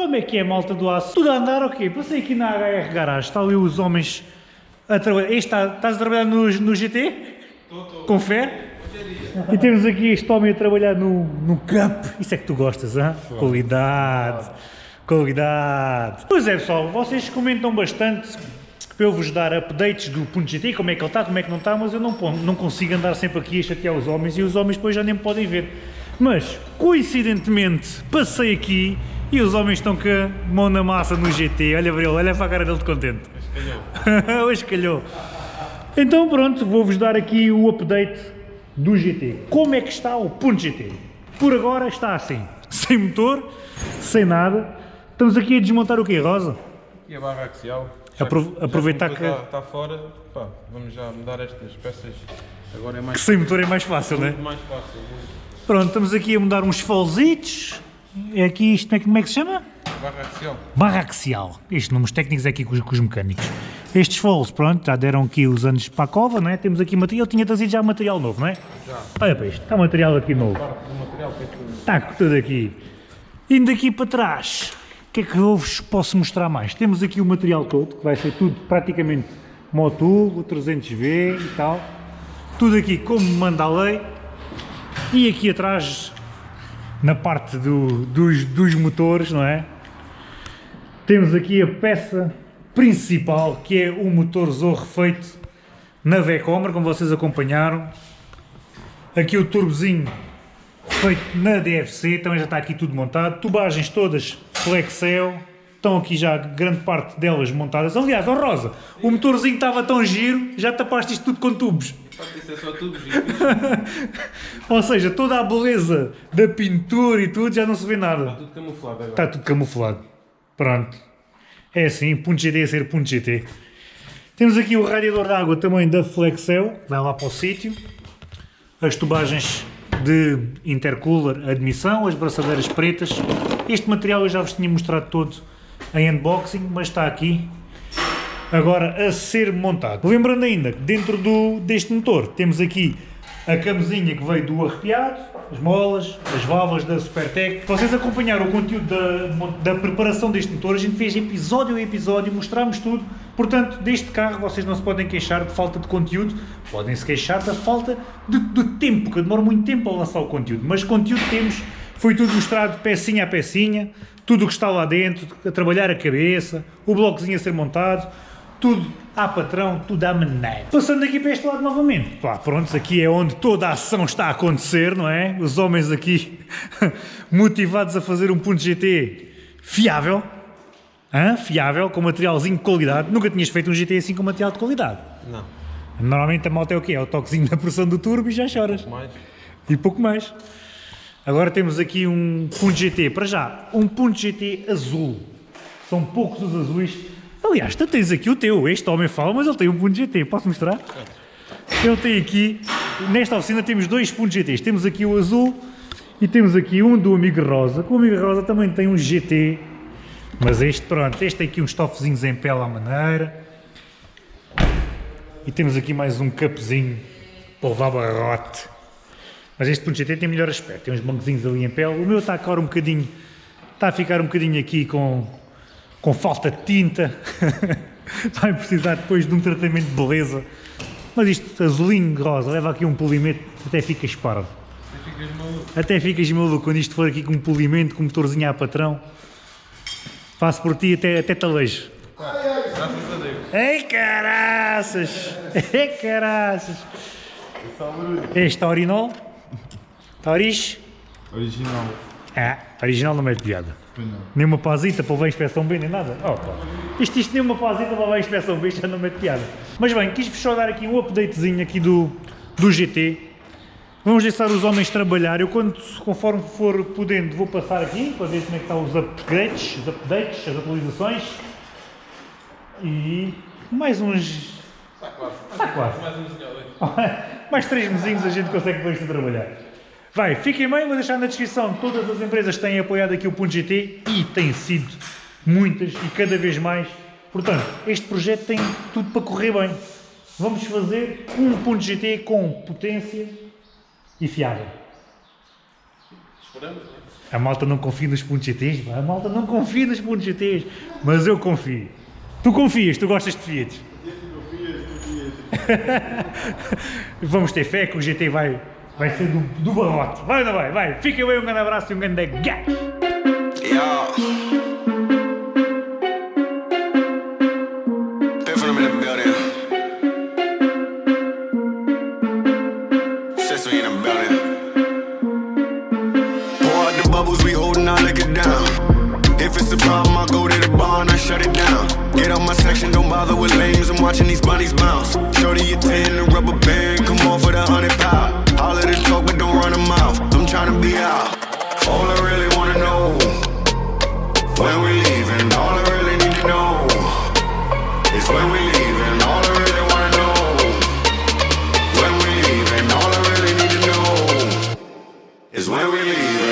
Como é que é, malta do aço? Tudo a andar ou quê? Passei aqui na HR Garage, está ali os homens a trabalhar. Este está, estás a trabalhar no, no GT? Estou, estou. Com fé? E temos aqui este homem a trabalhar no, no Cup. Isso é que tu gostas, hã? Qualidade. Qualidade. Pois é, pessoal, vocês comentam bastante para eu vos dar updates do ponto GT, como é que ele está, como é que não está, mas eu não, não consigo andar sempre aqui a chatear os homens e os homens depois já nem me podem ver. Mas, coincidentemente, passei aqui e os homens estão com a mão na massa no GT. Olha para ele, olha para a cara dele de contente. Calhou. Hoje calhou. Então pronto, vou-vos dar aqui o update do GT. Como é que está o ponto GT? Por agora está assim, sem motor, sem nada. Estamos aqui a desmontar o quê, Rosa? E a barra axial? Apro- aproveitar que- Está, está fora, pá, vamos já mudar estas peças. Agora é mais, Que sem motor é mais fácil, não é? muito mais fácil. Pronto, estamos aqui a mudar uns folzitos. É aqui isto, como é que- é se chama? Barra axial. Barra axial. Estes nomes técnicos é aqui com os, com os mecânicos. Estes foles, pronto, já deram aqui os anos para a cova, não é? Temos aqui material, tinha trazido já material novo, não é? Já. Olha para isto, está material aqui novo. Material é tudo. Está com tudo aqui. Indo daqui para trás, o que é que eu vos posso mostrar mais? Temos aqui o material todo, que vai ser tudo praticamente Moturbo, 300V e tal. Tudo aqui como manda a lei. E aqui atrás, na parte do- dos, dos motores, não é? Temos aqui a peça principal, que é o motor Zorro feito na Vecomer, como vocês acompanharam. Aqui o turbozinho feito na DFC, também já está aqui tudo montado. Tubagens todas Flexel, estão aqui já grande parte delas montadas. Aliás, ó Rosa, o motorzinho estava tão giro, já tapaste isto tudo com tubos. Isso é só. Está Ou seja, toda a beleza da pintura e tudo já não se vê nada. tudo camuflado agora. Está tudo camuflado. Pronto. É assim, ponto GT a ser ponto GT. Temos aqui o radiador de água também da Flexel, vai lá para o sítio. As tubagens de intercooler, admissão, as braçadeiras pretas. Este material eu já vos tinha mostrado todo em unboxing, mas está aqui agora a ser montado. Lembrando ainda que dentro do, deste motor temos aqui a camisinha que veio do arrepiado, as molas, as válvulas da Supertec. Vocês acompanharam o conteúdo da, da preparação deste motor, a gente fez episódio a episódio, mostramos tudo. Portanto, deste carro vocês não se podem queixar de falta de conteúdo, podem se queixar da falta de, de tempo, que eu demoro muito tempo a lançar o conteúdo, mas conteúdo temos, foi tudo mostrado pecinha a pecinha, tudo o que está lá dentro, a trabalhar a cabeça, o blocozinho a ser montado, tudo à patrão, tudo à maneira. Passando aqui para este lado novamente, pá, pronto, aqui é onde toda a ação está a acontecer, não é? Os homens aqui motivados a fazer um ponto GT fiável, hã? fiável, com materialzinho de qualidade. Nunca tinhas feito um GT assim com material de qualidade. Não. Normalmente a moto é o quê? É o toquezinho da pressão do turbo e já choras. Mais. E pouco mais. Agora temos aqui um ponto GT, para já, um ponto GT azul. São poucos os azuis. Aliás, tu tens aqui o teu, este homem fala, mas ele tem um ponto GT, posso mostrar? Ele tem aqui, nesta oficina temos dois pontos GTs, temos aqui o azul e temos aqui um do Amigo Rosa, o Amigo Rosa também tem um GT, mas este, pronto, este tem aqui uns estofezinhos em pele à maneira. E temos aqui mais um capezinho para levar barrote. Mas este ponto GT tem melhor aspecto, tem uns bancozinhos ali em pele. O meu está agora um bocadinho, está a ficar um bocadinho aqui com, com falta de tinta. Vai precisar depois de um tratamento de beleza. Mas isto, azulinho, rosa, leva aqui um polimento, até fica esparvo. Tu ficas maluco. Até ficas maluco quando isto for aqui com um polimento, com um motorzinho a patrão. Faço por ti até, até talejo. Ei caraças! Ei caraças! Este Aurinol? Tauriz? Original. Ah, original não mete piada. Pois não. Nem uma pazita para levar a inspeção B, nem nada. Oh, pá. Isto, isto nem uma pazita para levar a inspeção B, já não mete piada. Mas bem, quis-vos só dar aqui um updatezinho aqui do, do GT. Vamos deixar os homens trabalhar. Eu, quando, conforme for podendo, vou passar aqui para ver como é que estão os upgrades, os updates, as atualizações. E mais uns... Está quase. Está quase. Mais ali. Mais três mesinhos a gente consegue pôr isto a trabalhar. Vai, fiquem bem, vou deixar na descrição todas as empresas que têm apoiado aqui o Ponto GT e têm sido muitas e cada vez mais. Portanto, este projeto tem tudo para correr bem. Vamos fazer um Ponto GT com potência e fiável. Esperamos, né? A malta não confia nos pontos GTs, a malta não confia nos pontos GTs, mas eu confio. Tu confias, tu gostas de Fiat. Vamos ter fé que o GT vai, vai ser do, do barrote. Vai ou não vai? Vai. Fica bem, um grande abraço e um grande gás. Bubbles, we holding our liquor down. If it's a problem, I'll go to the bar and I shut it down. Get out my section, don't bother with lames. I'm watching these bunnies bounce. Shorty, you 10, the rubber band, come off with a hundred pound. All of the talk, but don't run a mouth. I'm trying to be out. All I really wanna know. When we leaving, all I really need to know is when we leaving. All I really wanna know. When we leaving, all I really need to know is when we leaving.